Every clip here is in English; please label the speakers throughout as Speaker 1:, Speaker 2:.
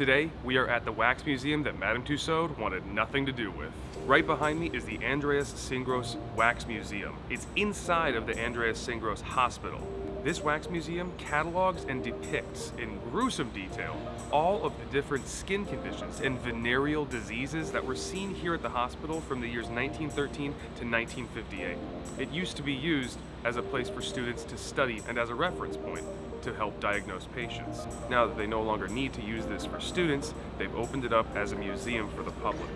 Speaker 1: Today, we are at the wax museum that Madame Tussaud wanted nothing to do with. Right behind me is the Andreas Syngros Wax Museum. It's inside of the Andreas Syngros Hospital. This wax museum catalogs and depicts in gruesome detail all of the different skin conditions and venereal diseases that were seen here at the hospital from the years 1913 to 1958. It used to be used as a place for students to study and as a reference point to help diagnose patients. Now that they no longer need to use this for students, they've opened it up as a museum for the public.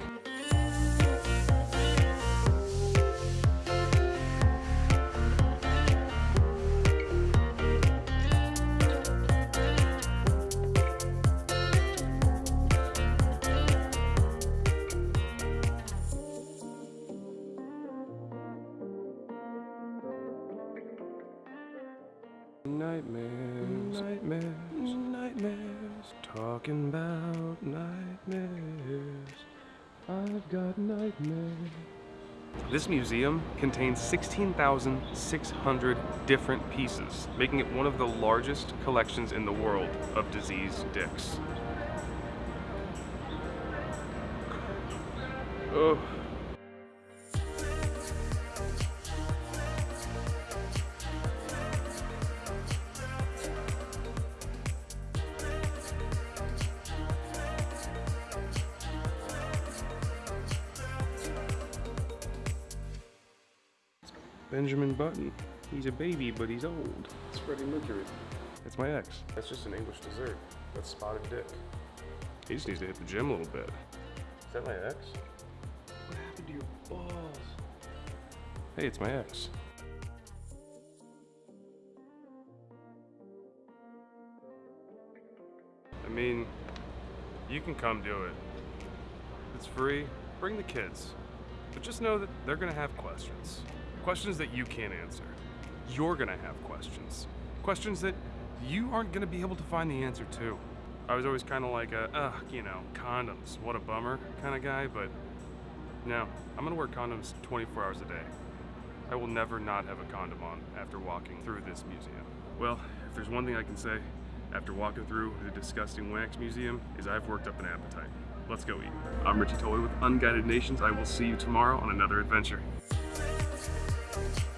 Speaker 1: Nightmares, nightmares, nightmares, talking about nightmares. I've got nightmares. This museum contains 16,600 different pieces, making it one of the largest collections in the world of diseased dicks. Oh. Benjamin Button. He's a baby, but he's old. It's Freddie Mercury. That's my ex. That's just an English dessert. That's spotted dick. He just needs to hit the gym a little bit. Is that my ex? What happened to your balls? Hey, it's my ex. I mean, you can come do it. It's free. Bring the kids. But just know that they're gonna have questions. Questions that you can't answer. You're gonna have questions. Questions that you aren't gonna be able to find the answer to. I was always kind of like a, ugh, you know, condoms, what a bummer kind of guy, but no, I'm gonna wear condoms 24 hours a day. I will never not have a condom on after walking through this museum. Well, if there's one thing I can say after walking through the disgusting wax museum is I've worked up an appetite. Let's go eat. I'm Richie Tolley with Unguided Nations. I will see you tomorrow on another adventure. Thank you.